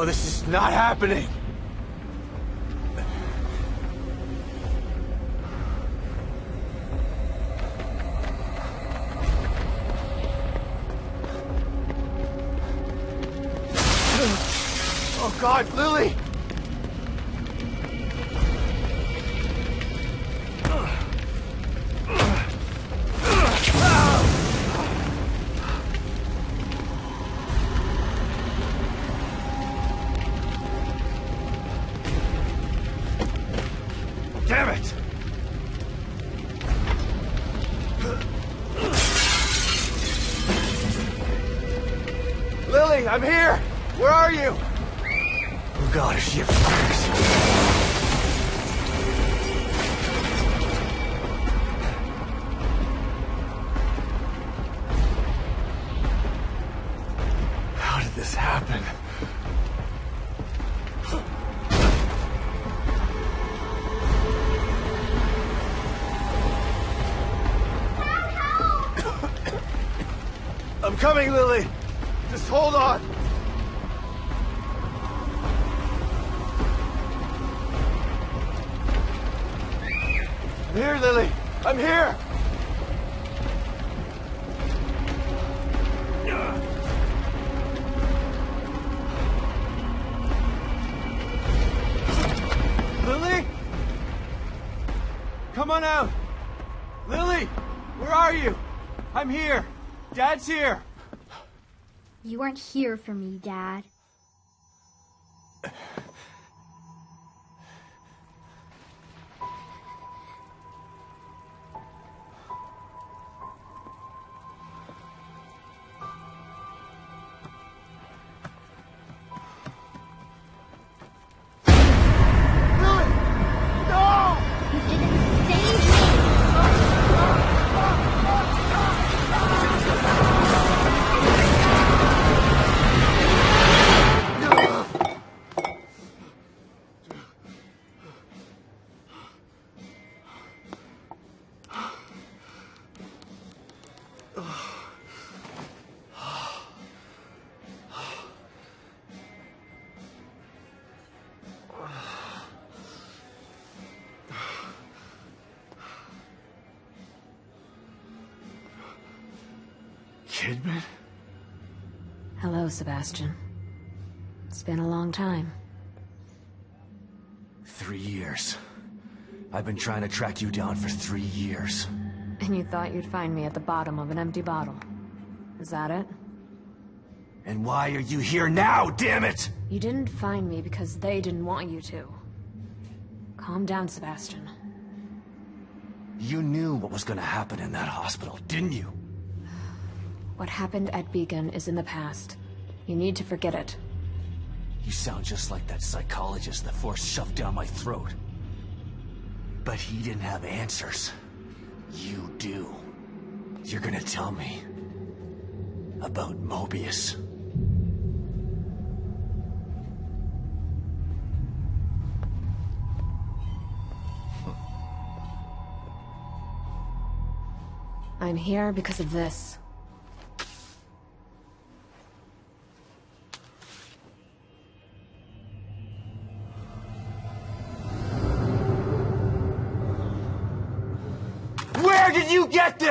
No, this is not happening. Oh God, Lily! Damn it! Lily, I'm here! Where are you? Oh God, is she did this happen? Coming, Lily! Just hold on! I'm here, Lily! I'm here! Lily? Come on out! Lily! Where are you? I'm here! Dad's here! You weren't here for me, Dad. Kidman? Hello, Sebastian. It's been a long time. Three years. I've been trying to track you down for three years. And you thought you'd find me at the bottom of an empty bottle. Is that it? And why are you here now, damn it? You didn't find me because they didn't want you to. Calm down, Sebastian. You knew what was gonna happen in that hospital, didn't you? What happened at Beacon is in the past. You need to forget it. You sound just like that psychologist the Force shoved down my throat. But he didn't have answers. You do. You're gonna tell me about Mobius. I'm here because of this.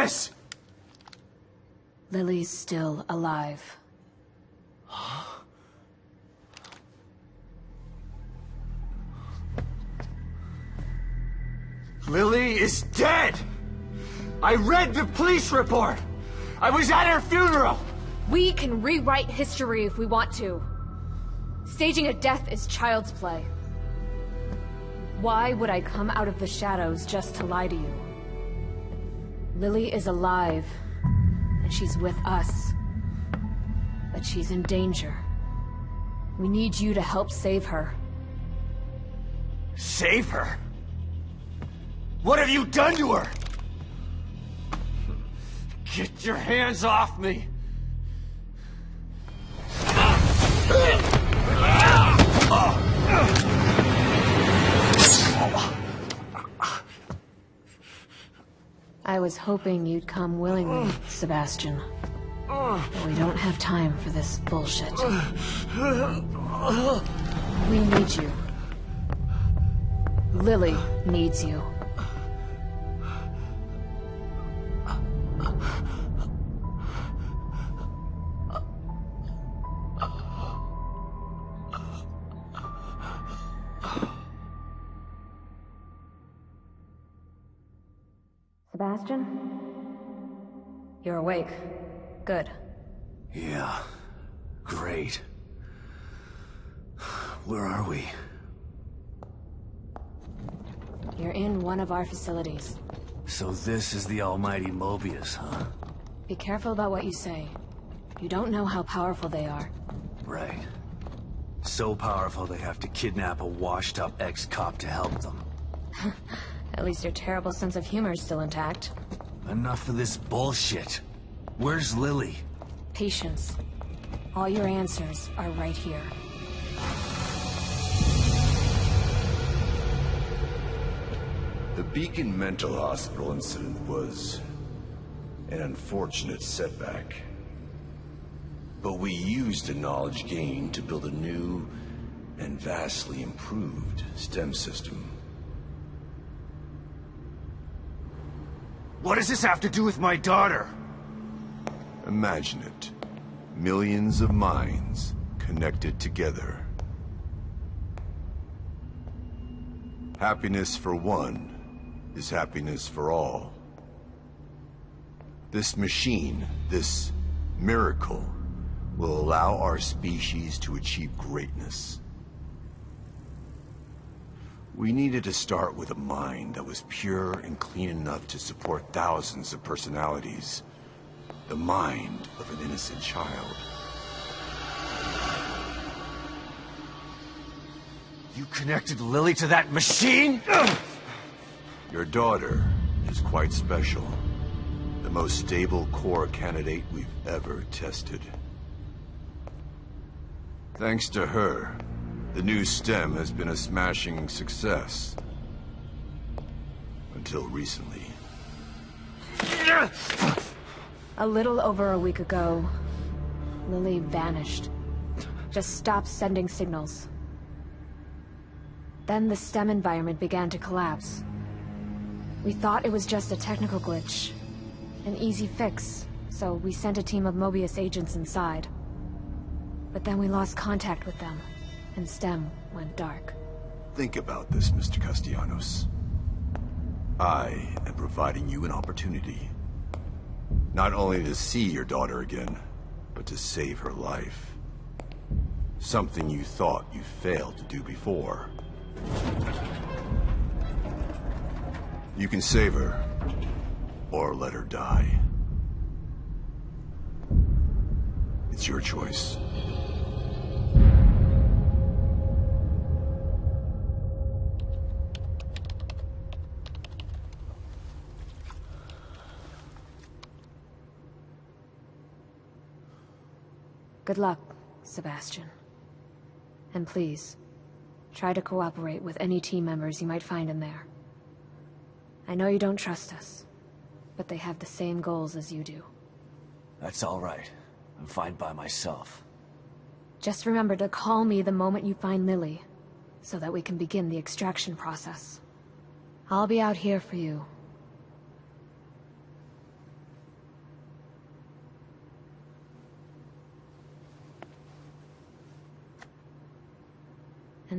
This? Lily's still alive. Lily is dead! I read the police report! I was at her funeral! We can rewrite history if we want to. Staging a death is child's play. Why would I come out of the shadows just to lie to you? Lily is alive, and she's with us. But she's in danger. We need you to help save her. Save her? What have you done to her? Get your hands off me! Hoping you'd come willingly, Sebastian. But we don't have time for this bullshit. We need you. Lily needs you. Awake. Good. Yeah. Great. Where are we? You're in one of our facilities. So this is the almighty Mobius, huh? Be careful about what you say. You don't know how powerful they are. Right. So powerful they have to kidnap a washed-up ex-cop to help them. At least your terrible sense of humor is still intact. Enough of this bullshit. Where's Lily? Patience. All your answers are right here. The Beacon Mental Hospital incident was an unfortunate setback. But we used the knowledge gained to build a new and vastly improved STEM system. What does this have to do with my daughter? Imagine it. Millions of minds connected together. Happiness for one is happiness for all. This machine, this miracle, will allow our species to achieve greatness. We needed to start with a mind that was pure and clean enough to support thousands of personalities. The mind of an innocent child. You connected Lily to that machine? Your daughter is quite special. The most stable core candidate we've ever tested. Thanks to her, the new STEM has been a smashing success. Until recently. A little over a week ago, Lily vanished. Just stopped sending signals. Then the STEM environment began to collapse. We thought it was just a technical glitch. An easy fix, so we sent a team of Mobius agents inside. But then we lost contact with them, and STEM went dark. Think about this, Mr. Castellanos. I am providing you an opportunity. Not only to see your daughter again, but to save her life. Something you thought you failed to do before. You can save her, or let her die. It's your choice. Good luck, Sebastian. And please, try to cooperate with any team members you might find in there. I know you don't trust us, but they have the same goals as you do. That's all right. I'm fine by myself. Just remember to call me the moment you find Lily, so that we can begin the extraction process. I'll be out here for you.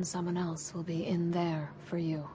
Someone else will be in there for you.